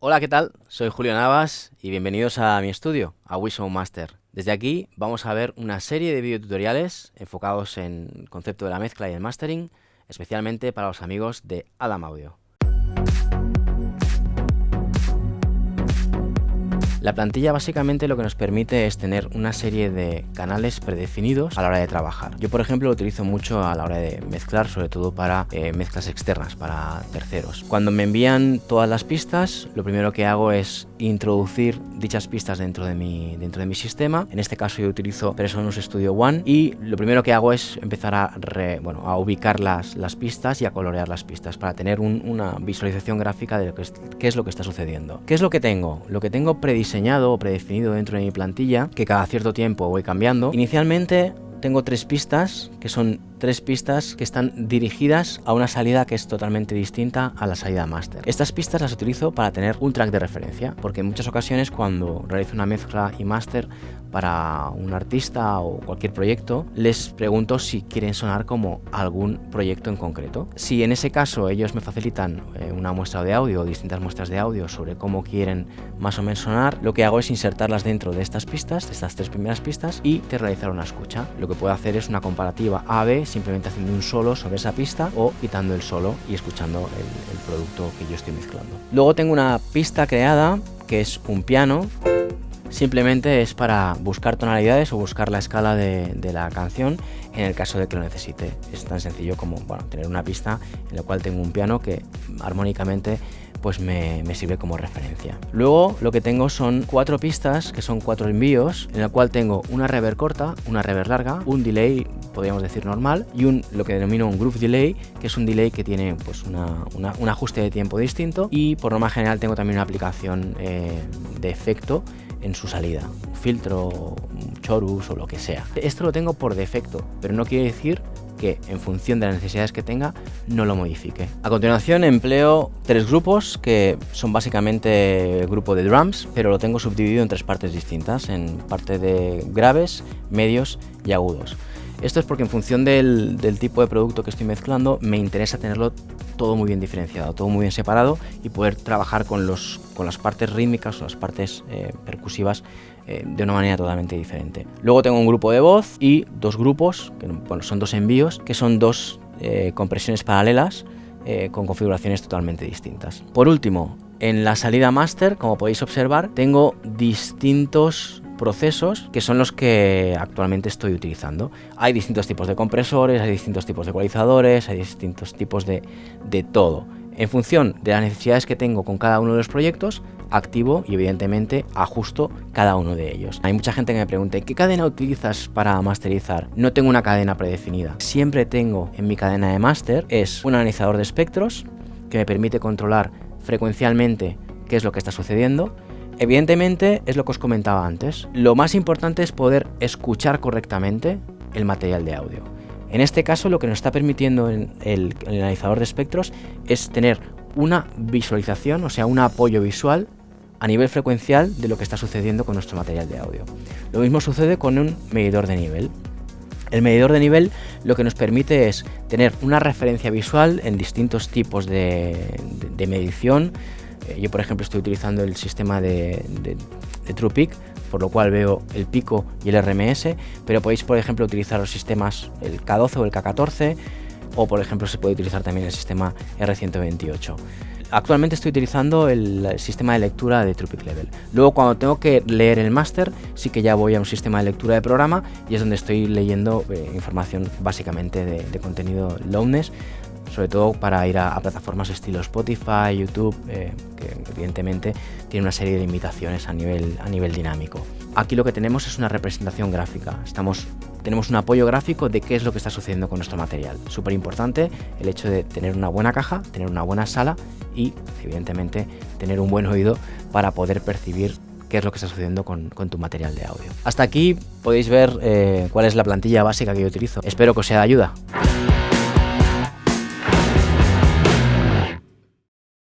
Hola, ¿qué tal? Soy Julio Navas y bienvenidos a mi estudio, a Wishow Master. Desde aquí vamos a ver una serie de videotutoriales enfocados en el concepto de la mezcla y el mastering, especialmente para los amigos de Adam Audio. La plantilla básicamente lo que nos permite es tener una serie de canales predefinidos a la hora de trabajar. Yo por ejemplo lo utilizo mucho a la hora de mezclar, sobre todo para eh, mezclas externas, para terceros. Cuando me envían todas las pistas, lo primero que hago es introducir dichas pistas dentro de mi, dentro de mi sistema. En este caso yo utilizo Presonus Studio One y lo primero que hago es empezar a, bueno, a ubicar las, las pistas y a colorear las pistas para tener una visualización gráfica de lo que qué es lo que está sucediendo. ¿Qué es lo que tengo? Lo que tengo prediseñado diseñado o predefinido dentro de mi plantilla que cada cierto tiempo voy cambiando. Inicialmente tengo tres pistas que son tres pistas que están dirigidas a una salida que es totalmente distinta a la salida master. Estas pistas las utilizo para tener un track de referencia, porque en muchas ocasiones cuando realizo una mezcla y master para un artista o cualquier proyecto, les pregunto si quieren sonar como algún proyecto en concreto. Si en ese caso ellos me facilitan eh, una muestra de audio o distintas muestras de audio sobre cómo quieren más o menos sonar, lo que hago es insertarlas dentro de estas pistas, de estas tres primeras pistas, y te realizar una escucha. Que puedo hacer es una comparativa A-B simplemente haciendo un solo sobre esa pista o quitando el solo y escuchando el, producto que yo estoy mezclando. Luego tengo una pista creada que es un piano simplemente es para buscar tonalidades o buscar la escala de, de, la canción en el caso de que lo necesite. Es tan sencillo como bueno, tener una pista en la cual tengo un piano que armónicamente pues me, sirve como referencia. Luego lo que tengo son cuatro pistas, que son cuatro envíos, en la cual tengo una reverb corta, una reverb larga, un delay, podríamos decir normal, y un lo que denomino un groove delay, que es un delay que tiene pues un ajuste de tiempo distinto, y por norma general tengo también una aplicación eh, de efecto en su salida, un filtro, un chorus o lo que sea. Esto lo tengo por defecto, pero no quiere decir que en función de las necesidades que tenga no lo modifique. A continuación empleo tres grupos que son básicamente grupo de drums, pero lo tengo subdividido en tres partes distintas, en parte de graves, medios y agudos. Esto es porque en función del, tipo de producto que estoy mezclando me interesa tenerlo todo muy bien diferenciado, todo muy bien separado y poder trabajar con, los, con las partes rítmicas o las partes eh, percusivas eh, de una manera totalmente diferente. Luego tengo un grupo de voz y dos grupos, que bueno, son dos envíos, que son dos eh, compresiones paralelas con configuraciones totalmente distintas. Por último, en la salida master, como podéis observar, tengo distintos procesos que son los que actualmente estoy utilizando. Hay distintos tipos de compresores, hay distintos tipos de ecualizadores, hay distintos tipos de, de todo. En función de las necesidades que tengo con cada uno de los proyectos, activo y evidentemente ajusto cada uno de ellos. Hay mucha gente que me pregunta, ¿qué cadena utilizas para masterizar? No tengo una cadena predefinida. Siempre tengo en mi cadena de master es un analizador de espectros que me permite controlar frecuencialmente qué es lo que está sucediendo Evidentemente es lo que os comentaba antes. Lo más importante es poder escuchar correctamente el material de audio. En este caso lo que nos está permitiendo el, analizador de espectros es tener una visualización, o sea, un apoyo visual a nivel frecuencial de lo que está sucediendo con nuestro material de audio. Lo mismo sucede con un medidor de nivel. El medidor de nivel lo que nos permite es tener una referencia visual en distintos tipos de, medición, yo, por ejemplo, estoy utilizando el sistema de, de, por lo cual veo el pico y el RMS, pero podéis, por ejemplo, utilizar los sistemas el K12 o el K14, o, por ejemplo, se puede utilizar también el sistema R128 actualmente estoy utilizando el sistema de lectura de TruePic Level. Luego cuando tengo que leer el máster, sí que ya voy a un sistema de lectura de programa y es donde estoy leyendo eh, información básicamente de, de contenido loudness sobre todo para ir a, plataformas estilo Spotify, YouTube, eh, que evidentemente tiene una serie de limitaciones a nivel, dinámico. Aquí lo que tenemos es una representación gráfica, Estamos, tenemos un apoyo gráfico de qué es lo que está sucediendo con nuestro material. Súper importante el hecho de tener una buena caja, tener una buena sala y evidentemente tener un buen oído para poder percibir qué es lo que está sucediendo con, tu material de audio. Hasta aquí podéis ver eh, cuál es la plantilla básica que yo utilizo. Espero que os sea de ayuda.